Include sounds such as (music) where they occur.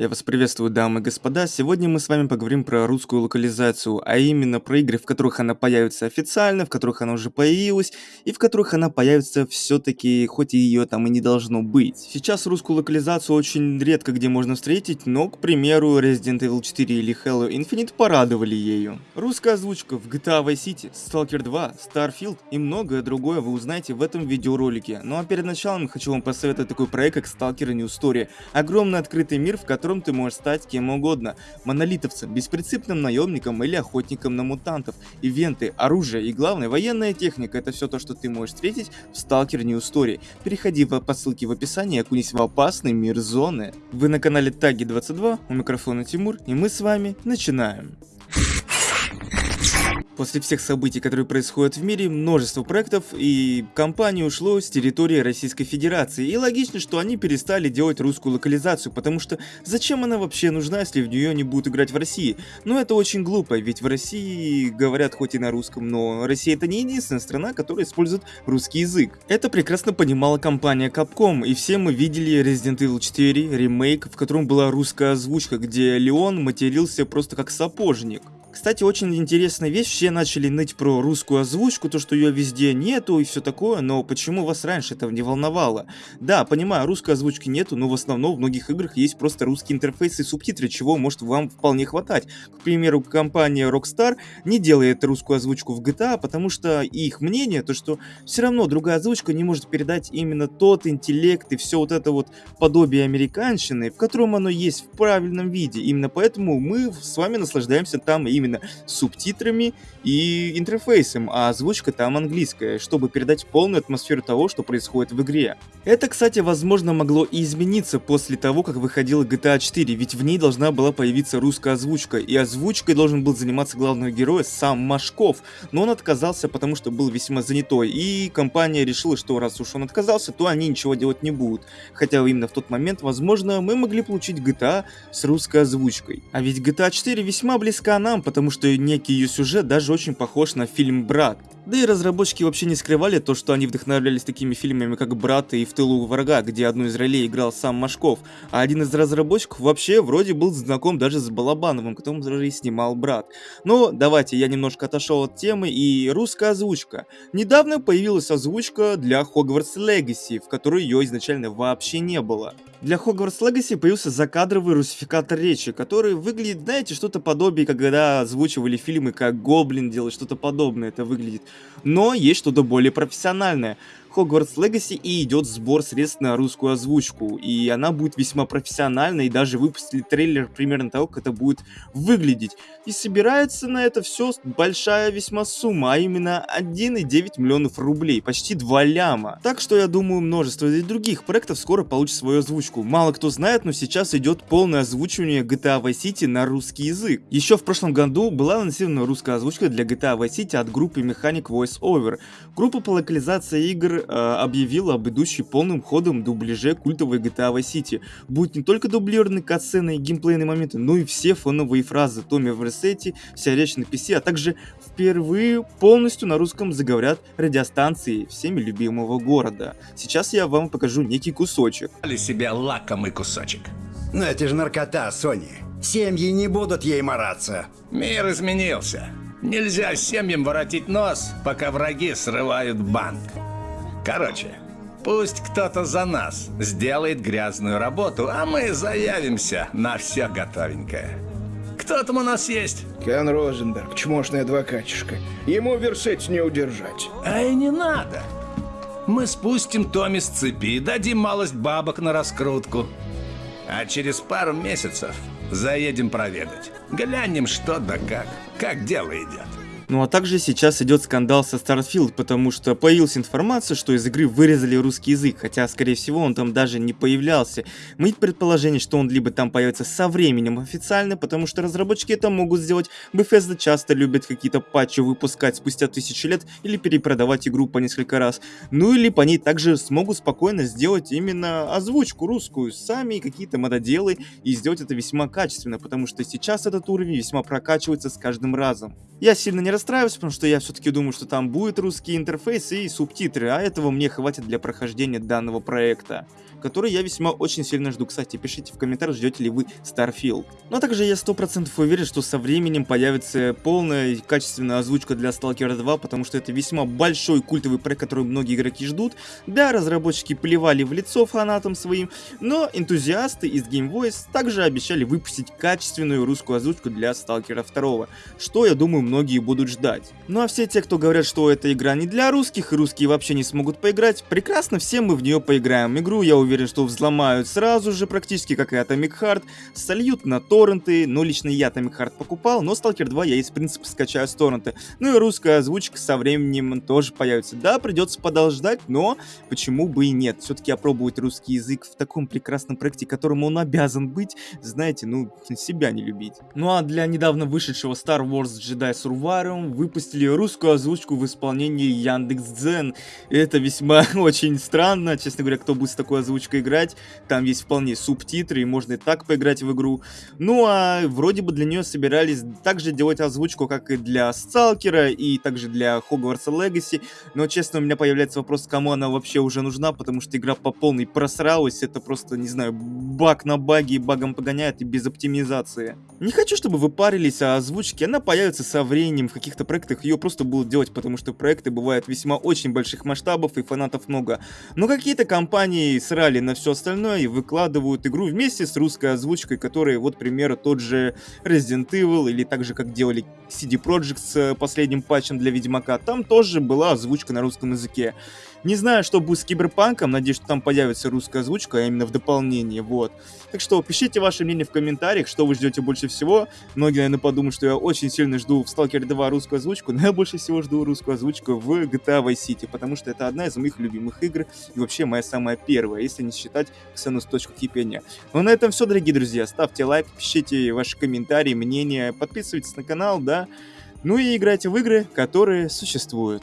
Я вас приветствую, дамы и господа. Сегодня мы с вами поговорим про русскую локализацию, а именно про игры, в которых она появится официально, в которых она уже появилась, и в которых она появится все-таки, хоть и ее там и не должно быть. Сейчас русскую локализацию очень редко где можно встретить, но, к примеру, Resident Evil 4 или Halo Infinite порадовали ею. Русская озвучка в GTA Vice City, Stalker 2, Starfield и многое другое вы узнаете в этом видеоролике. Ну а перед началом хочу вам посоветовать такой проект, как Stalker New Story. Огромный открытый мир, в котором котором ты можешь стать кем угодно. Монолитовцем, беспринципным наемником или охотником на мутантов. Ивенты, оружие и главное военная техника это все то, что ты можешь встретить в Stalker New Story. Переходи по ссылке в описании и окунись в опасный мир зоны. Вы на канале Таги 22, у микрофона Тимур и мы с вами начинаем. После всех событий, которые происходят в мире, множество проектов и компаний ушло с территории Российской Федерации. И логично, что они перестали делать русскую локализацию, потому что зачем она вообще нужна, если в нее не будут играть в России? Но это очень глупо, ведь в России говорят хоть и на русском, но Россия это не единственная страна, которая использует русский язык. Это прекрасно понимала компания Capcom, и все мы видели Resident Evil 4 ремейк, в котором была русская озвучка, где Леон матерился просто как сапожник. Кстати, очень интересная вещь, все начали ныть про русскую озвучку, то что ее везде нету и все такое, но почему вас раньше этого не волновало? Да, понимаю, русской озвучки нету, но в основном в многих играх есть просто русский интерфейс и субтитры, чего может вам вполне хватать. К примеру, компания Rockstar не делает русскую озвучку в GTA, потому что их мнение, то что все равно другая озвучка не может передать именно тот интеллект и все вот это вот подобие американщины, в котором оно есть в правильном виде. Именно поэтому мы с вами наслаждаемся там и именно субтитрами и интерфейсом, а озвучка там английская, чтобы передать полную атмосферу того, что происходит в игре. Это, кстати, возможно могло и измениться после того, как выходила GTA 4, ведь в ней должна была появиться русская озвучка, и озвучкой должен был заниматься главный герой сам Машков, но он отказался, потому что был весьма занятой, и компания решила, что раз уж он отказался, то они ничего делать не будут. Хотя именно в тот момент, возможно, мы могли получить GTA с русской озвучкой. А ведь GTA 4 весьма близка нам, потому что некий ее сюжет даже очень похож на фильм «Брат». Да и разработчики вообще не скрывали то, что они вдохновлялись такими фильмами, как «Брат» и «В тылу врага», где одну из ролей играл сам Машков, а один из разработчиков вообще вроде был знаком даже с Балабановым, которым даже снимал «Брат». Но давайте я немножко отошел от темы и русская озвучка. Недавно появилась озвучка для Hogwarts Legacy, в которой ее изначально вообще не было. Для Hogwarts Legacy появился закадровый русификатор речи, который выглядит, знаете, что-то подобие, когда озвучивали фильмы, как Гоблин делает, что-то подобное это выглядит. Но есть что-то более профессиональное. Hogwarts Legacy и идет сбор средств на русскую озвучку, и она будет весьма профессиональной, и даже выпустили трейлер примерно того, как это будет выглядеть. И собирается на это все большая весьма сумма, а именно 1,9 миллионов рублей, почти 2 ляма. Так что я думаю, множество и других проектов скоро получит свою озвучку. Мало кто знает, но сейчас идет полное озвучивание GTA Vice City на русский язык. Еще в прошлом году была анонсирована русская озвучка для GTA Vice City от группы Mechanic Voice Over. Группа по локализации игр э, объявила об идущей полным ходом дубляже культовой GTA Vice City. Будет не только дублированные катсцены и геймплейные моменты, но и все фоновые фразы Томми в ресете, вся речь на PC, а также впервые полностью на русском заговорят радиостанции всеми любимого города. Сейчас я вам покажу некий кусочек. себе лакомый кусочек. Но это же наркота, Сони. Семьи не будут ей мараться. Мир изменился. Нельзя семьям воротить нос, пока враги срывают банк. Короче, пусть кто-то за нас сделает грязную работу, а мы заявимся на все готовенькое. Кто там у нас есть? Кен Розенберг, чмошный адвокатишка. Ему версеть не удержать. А и не надо. Мы спустим Томми с цепи, и дадим малость бабок на раскрутку. А через пару месяцев заедем проведать. Глянем, что да как. Как дело идет. Ну а также сейчас идет скандал со Starfield, потому что появилась информация, что из игры вырезали русский язык, хотя скорее всего он там даже не появлялся. Мы предположение, что он либо там появится со временем официально, потому что разработчики это могут сделать. Bethesda часто любят какие-то патчи выпускать спустя тысячи лет или перепродавать игру по несколько раз. Ну или по ней также смогут спокойно сделать именно озвучку русскую, сами какие-то мододелы и сделать это весьма качественно, потому что сейчас этот уровень весьма прокачивается с каждым разом. Я сильно не расстраиваюсь, потому что я все-таки думаю, что там будет русский интерфейс и субтитры, а этого мне хватит для прохождения данного проекта. Который я весьма очень сильно жду. Кстати, пишите в комментариях, ждете ли вы Starfield. Но ну, также я 100% уверен, что со временем появится полная качественная озвучка для Stalker 2, потому что это весьма большой культовый проект, который многие игроки ждут. Да, разработчики плевали в лицо фанатам своим, но энтузиасты из Game Voice также обещали выпустить качественную русскую озвучку для Stalker 2, что, я думаю, многие будут ждать. Ну а все те, кто говорят, что эта игра не для русских, и русские вообще не смогут поиграть, прекрасно, все мы в нее поиграем. Игру, я уверен, что взломают сразу же, практически как и Atomic Heart, сольют на торренты, но лично я Atomic Heart покупал, но Stalker 2 я из принципа скачаю с торрента. Ну и русская озвучка со временем тоже появится. Да, придется подождать, но почему бы и нет. Все-таки опробовать русский язык в таком прекрасном проекте, которому он обязан быть, знаете, ну, себя не любить. Ну а для недавно вышедшего Star Wars Jedi Survivor выпустили русскую озвучку в исполнении Яндекс.Дзен. Это весьма (laughs) очень странно, честно говоря, кто будет с такой озвучкой играть. Там есть вполне субтитры, и можно и так поиграть в игру. Ну а вроде бы для нее собирались также делать озвучку, как и для Сталкера, и также для Хогвартса Легаси. Но, честно, у меня появляется вопрос, кому она вообще уже нужна, потому что игра по полной просралась. Это просто, не знаю, баг на баге и багом погоняет и без оптимизации. Не хочу, чтобы вы парились о озвучке, она появится со временем в каких-то проектах, ее просто будут делать, потому что проекты бывают весьма очень больших масштабов и фанатов много. Но какие-то компании срали на все остальное и выкладывают игру вместе с русской озвучкой, которая, вот, к примеру, тот же Resident Evil, или так же, как делали CD Projekt с последним патчем для Ведьмака, там тоже была озвучка на русском языке. Не знаю, что будет с Киберпанком, надеюсь, что там появится русская озвучка, а именно в дополнение, вот. Так что пишите ваше мнение в комментариях, что вы ждете больше всего. Многие, наверное, подумают, что я очень сильно жду в Stalker 2 русскую озвучку, но я больше всего жду русскую озвучку в GTA Vice City, потому что это одна из моих любимых игр и вообще моя самая первая, если не считать Ксенус. точку кипения. Ну, на этом все, дорогие друзья. Ставьте лайк, пишите ваши комментарии, мнения, подписывайтесь на канал, да. Ну и играйте в игры, которые существуют.